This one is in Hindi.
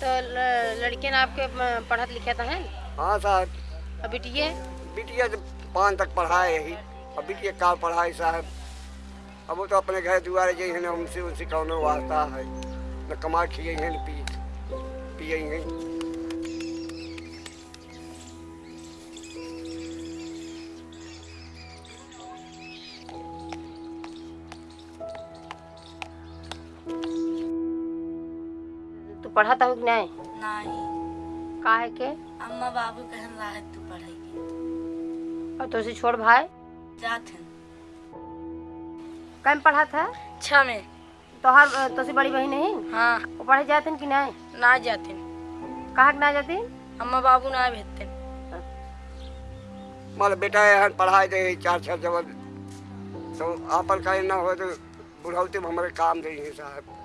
तो लड़के लड़कियन आपके पढ़त लिखत हैं? हाँ साहब। बिटिया बिटिये जब पान तक पढ़ाए यही। अब बिटिया का पढ़ाए साहब? अब वो तो अपने घर दुआरे जाइ हैं उनसे उनसे कौनो वास्ता है। न कमा खिए हैं न पी पिए हैं। तू पढ़त हो कि नहीं? नहीं। का है के? अम्मा बाबू कहन रहा है तू पढ़ेगी और तो उसे छोड़ भाई। जात हैं कम पढ़ा था छः में तो हर तो से बड़ी बहन नहीं हाँ। वो पढ़े जाते कि नहीं? ना जाते कहाँ के ना जाती अम्मा बाबू ना भेजते माल बेटा यहाँ पढ़ाई दे चार चार जब तो आपन का ना हो तो बुढ़ौती में हमारे काम दे साहब।